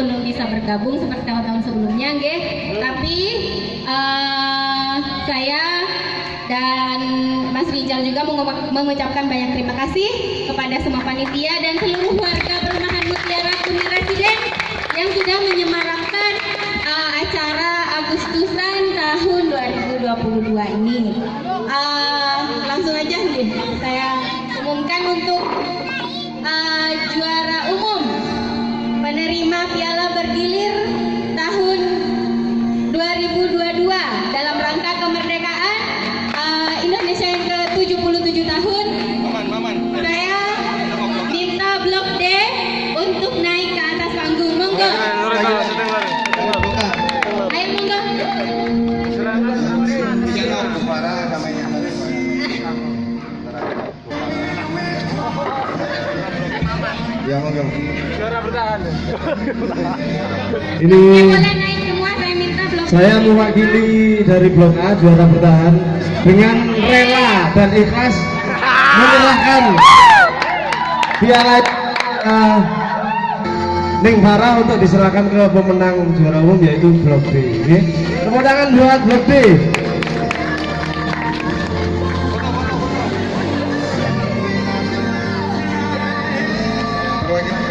belum bisa bergabung seperti tahun-tahun sebelumnya, nggih. Tapi eh, saya dan Mas Rijal juga mengu- mengucapkan banyak terima kasih kepada semua panitia dan seluruh warga perumahan Mutiara Bumi Residen yang sudah menyemarakkan eh, acara Agustusan tahun 2022 ini. Eh, langsung aja nih, saya umumkan untuk Ya monggo. Eh, Ini boleh naik semua saya minta blok saya D. mewakili dari Blok A juara bertahan dengan rela dan ikhlas menyerahkan piala uh, Ning Farah untuk diserahkan ke pemenang juara umum yaitu Blok. Oke. Tepuk tangan buat Blok D.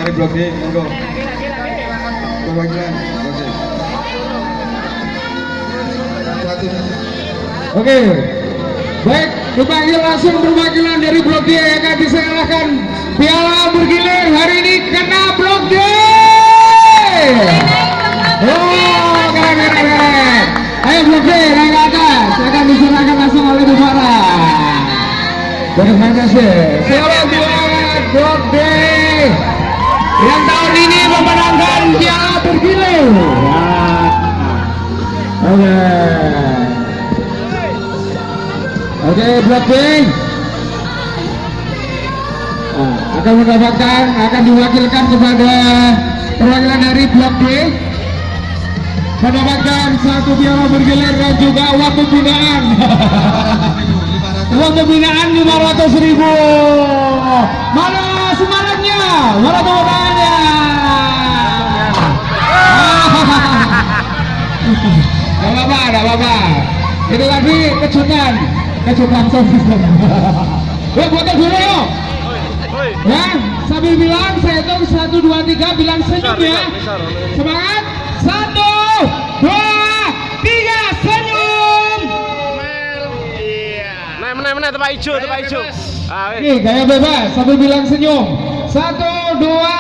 Blok D, monggo. Perwakilan. Satu. Oke, baik dipanggil langsung perwakilan dari Blok D yang akan diserahkan piala bergilir hari ini kena Blok D. Oh, keren keren keren. Ayo Blok D naik ke atas, akan diserahkan langsung oleh Bu Farah. Terima kasih. Selamat buat Blok D yang tahun ini memenangkan piala bergilir. Nah, Oke. Oke, Blok B. Akan mendapatkan, akan diwakilkan kepada perwakilan dari Blok B mendapatkan satu piala bergilir dan juga uang pembinaan. uang pembinaan 500 ribu. Mana semangatnya? Mana tepuk Itu tadi kejutan, kejutan sosial. Yuk foto dulu yuk. Ya, sambil bilang saya hitung satu dua tiga bilang senyum ya. Semangat. Satu, dua, tiga, senyum. Nah, mana mana tempat hijau, tempat hijau. Ah. Nih gaya bebas sambil bilang senyum. Satu, dua,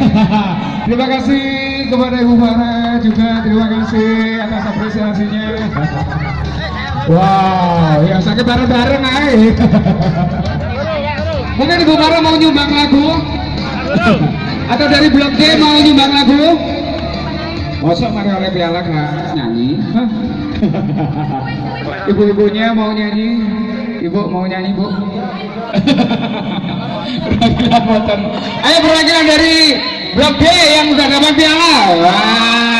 terima kasih kepada Ibu Farah juga terima kasih atas apresiasinya. Wow, yang sakit bareng-bareng ay. Mungkin Ibu Farah mau nyumbang lagu? Atau dari Blok D mau nyumbang lagu? Masa mari oleh piala nggak nyanyi? Ibu-ibunya mau nyanyi? Ibu mau nyanyi bu? perwakilan. Ayo perwakilan dari Blok D yang udah dapat piala. Wah.